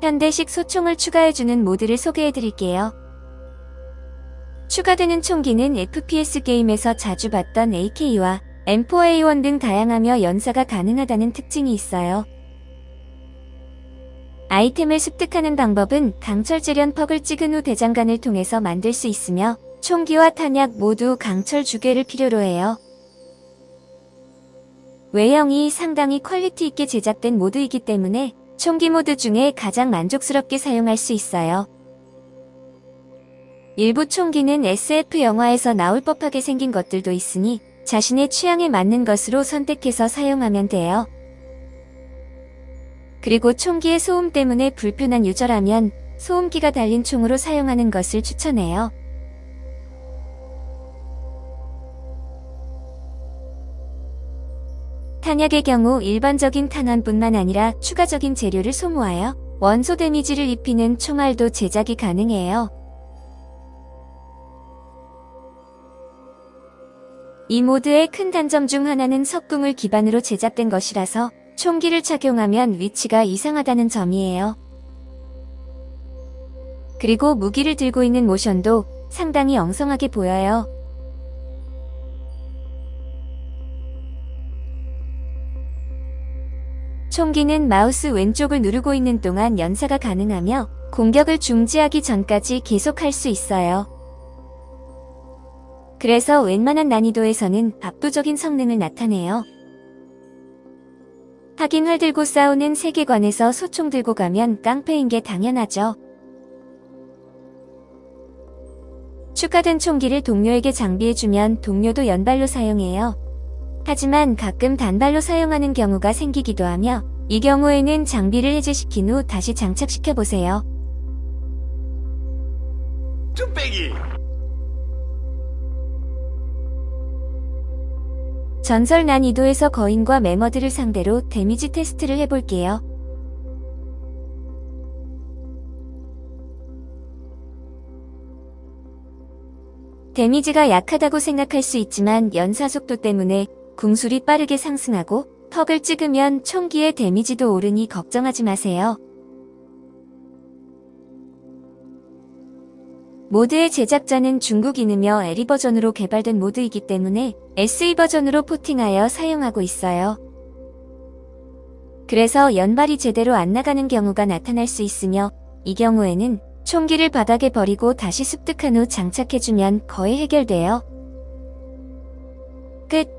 현대식 소총을 추가해주는 모드를 소개해드릴게요. 추가되는 총기는 FPS 게임에서 자주 봤던 AK와 M4A1 등 다양하며 연사가 가능하다는 특징이 있어요. 아이템을 습득하는 방법은 강철 재련 퍽을 찍은 후 대장간을 통해서 만들 수 있으며 총기와 탄약 모두 강철 주개를 필요로 해요. 외형이 상당히 퀄리티 있게 제작된 모드이기 때문에 총기 모드 중에 가장 만족스럽게 사용할 수 있어요. 일부 총기는 SF 영화에서 나올 법하게 생긴 것들도 있으니 자신의 취향에 맞는 것으로 선택해서 사용하면 돼요. 그리고 총기의 소음 때문에 불편한 유저라면 소음기가 달린 총으로 사용하는 것을 추천해요. 탄약의 경우 일반적인 탄환뿐만 아니라 추가적인 재료를 소모하여 원소 데미지를 입히는 총알도 제작이 가능해요. 이 모드의 큰 단점 중 하나는 석궁을 기반으로 제작된 것이라서 총기를 착용하면 위치가 이상하다는 점이에요. 그리고 무기를 들고 있는 모션도 상당히 엉성하게 보여요. 총기는 마우스 왼쪽을 누르고 있는 동안 연사가 가능하며 공격을 중지하기 전까지 계속할 수 있어요. 그래서 웬만한 난이도에서는 압도적인 성능을 나타내요. 하긴 활 들고 싸우는 세계관에서 소총 들고 가면 깡패인 게 당연하죠. 추가된 총기를 동료에게 장비해주면 동료도 연발로 사용해요. 하지만 가끔 단발로 사용하는 경우가 생기기도 하며 이 경우에는 장비를 해제시킨 후 다시 장착시켜보세요. 뚝배기 전설 난이도에서 거인과 매머드를 상대로 데미지 테스트를 해볼게요. 데미지가 약하다고 생각할 수 있지만 연사 속도 때문에 궁술이 빠르게 상승하고 턱을 찍으면 총기의 데미지도 오르니 걱정하지 마세요. 모드의 제작자는 중국인이며 에리 버전으로 개발된 모드이기 때문에 SE 버전으로 포팅하여 사용하고 있어요. 그래서 연발이 제대로 안 나가는 경우가 나타날 수 있으며 이 경우에는 총기를 바닥에 버리고 다시 습득한 후 장착해주면 거의 해결돼요. 끝